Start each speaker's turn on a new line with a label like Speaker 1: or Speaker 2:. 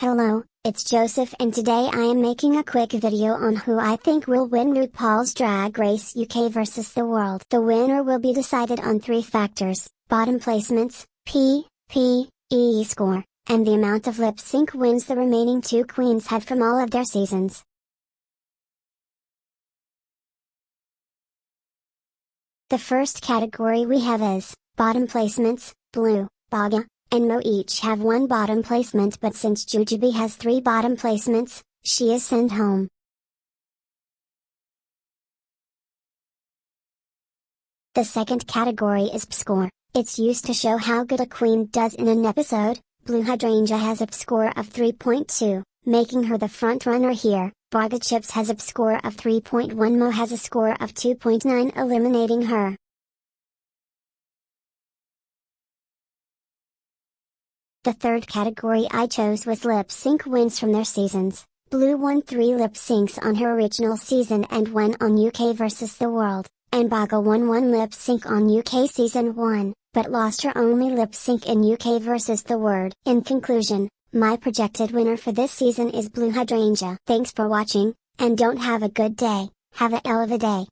Speaker 1: Hello, it's Joseph and today I am making a quick video on who I think will win RuPaul's Drag Race UK vs the world. The winner will be decided on three factors, bottom placements, P, P, E score, and the amount of lip sync wins the remaining two queens had from all of their seasons. The first category we have is, bottom placements, Blu, Baga, and Mo each have one bottom placement but since Jujubee has three bottom placements, she is sent home. The second category is score. It's used to show how good a queen does in an episode. Blu Hydrangea has a score of 3.2, making her the front runner here. Baga Chipz has a score of 3.1 Mo has a score of 2.9 eliminating her. The third category I chose was lip sync wins from their seasons. Blu won three lip syncs on her original season and one on UK vs the World, and Baga won one lip sync on UK season 1, but lost her only lip sync in UK vs the World. In conclusion, my projected winner for this season is Blu Hydrangea. Thanks for watching, and don't have a good day, have a hell of a day.